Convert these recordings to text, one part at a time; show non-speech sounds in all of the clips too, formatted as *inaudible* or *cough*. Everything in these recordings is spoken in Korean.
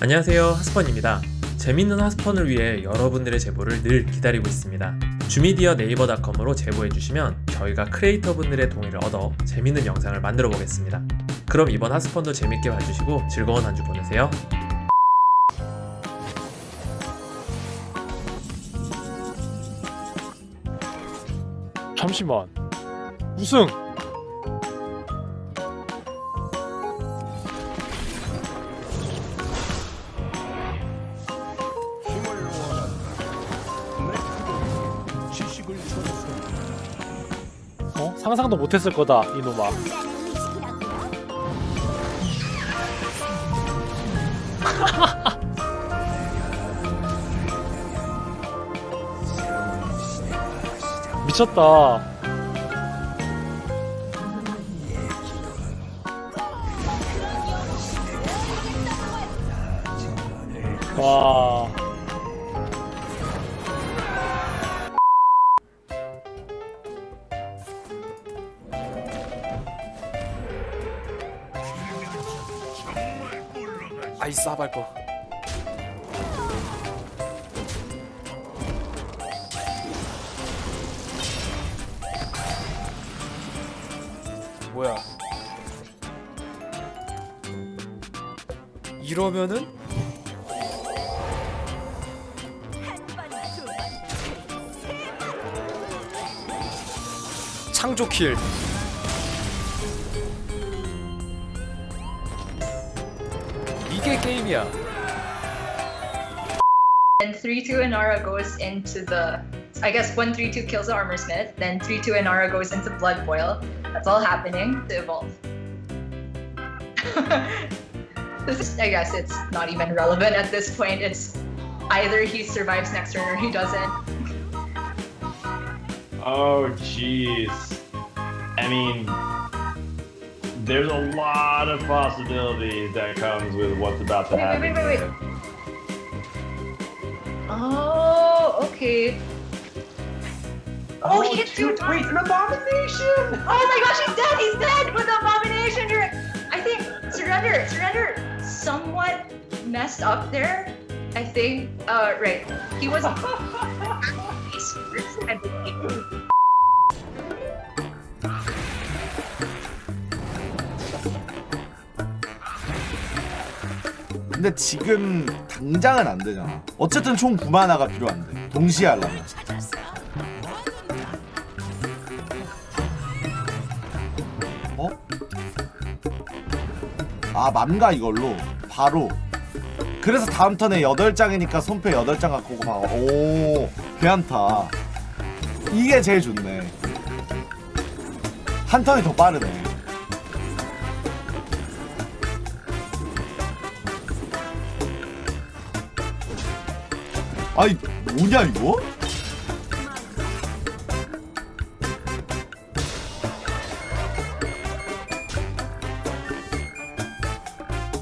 안녕하세요 하스펀입니다. 재밌는 하스펀을 위해 여러분들의 제보를 늘 기다리고 있습니다. 주미디어 네이버닷컴으로 제보해주시면 저희가 크리에이터분들의 동의를 얻어 재밌는 영상을 만들어 보겠습니다. 그럼 이번 하스펀도 재밌게 봐주시고 즐거운 한 주 보내세요. 잠시만. 우승 상상도 못했을 거다 이놈아. *laughs* 미쳤다. 와 아이 싸발 거. 뭐야? 이러면은? 창조 킬 게 게임이야 Then 3-2 Inara goes into the I guess 1-3-2 kills the armor smith, then 3-2 Inara goes into blood boil. That's all happening to evolve. *laughs* this is I guess it's not even relevant at this point. It's either he survives next turn or he doesn't. Oh, jeez. I mean, there's a lot of possibilities that comes with what's about to Wait, happen. wait, wait, wait, here. Oh, okay. Oh, he hit two shoot, Wait, times. an abomination! Oh my gosh, he's dead! He's dead with the abomination! You're, I think surrender, surrender, somewhat messed up there. I think. Uh, right. He was. *laughs* 근데 지금 당장은 안 되잖아. 어쨌든 총 9만 화가 필요한데. 동시에 하려면. 어? 아, 맘가 이걸로 바로. 그래서 다음 턴에 8장이니까 손패 8장 갖고 오고 막 오, 괜찮다. 이게 제일 좋네. 한 턴이 더 빠르네. 아이 뭐냐 이거?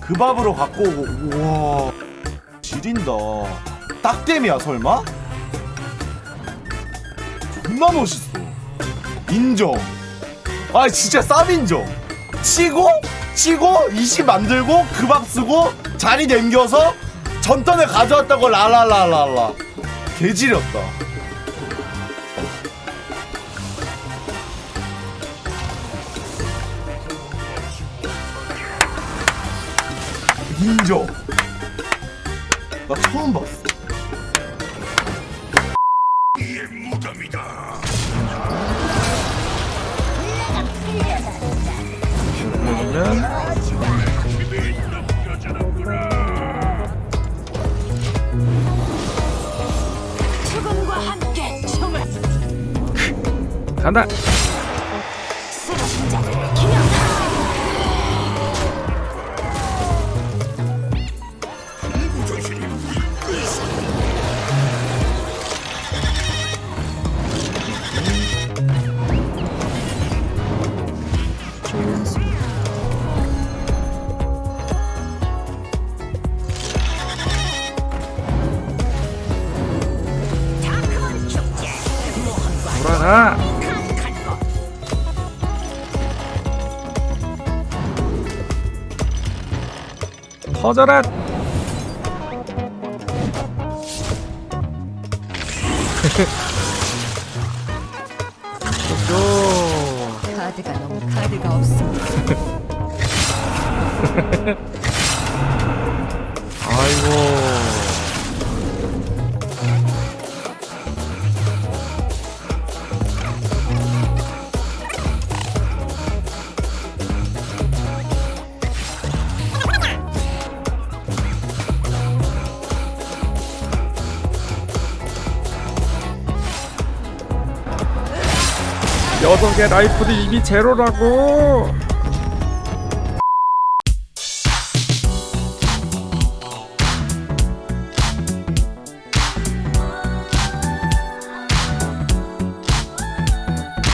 그 밥으로 갖고 오고 우와. 지린다. 딱땜이야 설마? 존나 멋있어. 인정. 아 진짜 쌈 인정. 치고 치고 20 만들고 그 밥 쓰고 자리 남겨서 전턴에 가져왔다고 라라라라라. 개지렸다. 인정 나 처음 봤어. 죽음과 간다. 돌아가 터져라. 좋죠 카드가 너무 카드가 없어. *laughs* 아이고. 개 라이프도 이미 제로라고.